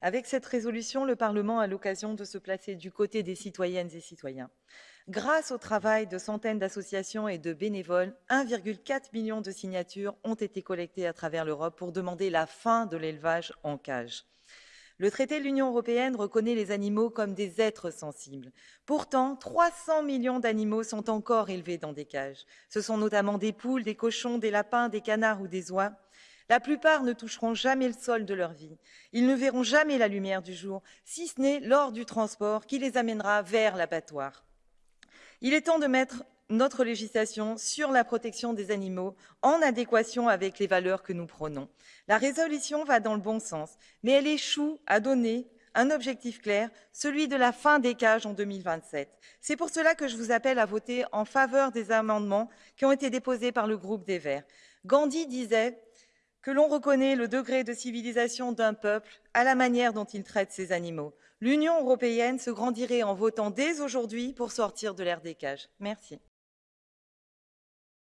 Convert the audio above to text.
Avec cette résolution, le Parlement a l'occasion de se placer du côté des citoyennes et citoyens. Grâce au travail de centaines d'associations et de bénévoles, 1,4 million de signatures ont été collectées à travers l'Europe pour demander la fin de l'élevage en cage. Le traité de l'Union européenne reconnaît les animaux comme des êtres sensibles. Pourtant, 300 millions d'animaux sont encore élevés dans des cages. Ce sont notamment des poules, des cochons, des lapins, des canards ou des oies. La plupart ne toucheront jamais le sol de leur vie. Ils ne verront jamais la lumière du jour, si ce n'est lors du transport qui les amènera vers l'abattoir. Il est temps de mettre notre législation sur la protection des animaux en adéquation avec les valeurs que nous prônons. La résolution va dans le bon sens, mais elle échoue à donner un objectif clair, celui de la fin des cages en 2027. C'est pour cela que je vous appelle à voter en faveur des amendements qui ont été déposés par le groupe des Verts. Gandhi disait que l'on reconnaît le degré de civilisation d'un peuple à la manière dont il traite ses animaux. L'Union européenne se grandirait en votant dès aujourd'hui pour sortir de l'ère des cages. Merci.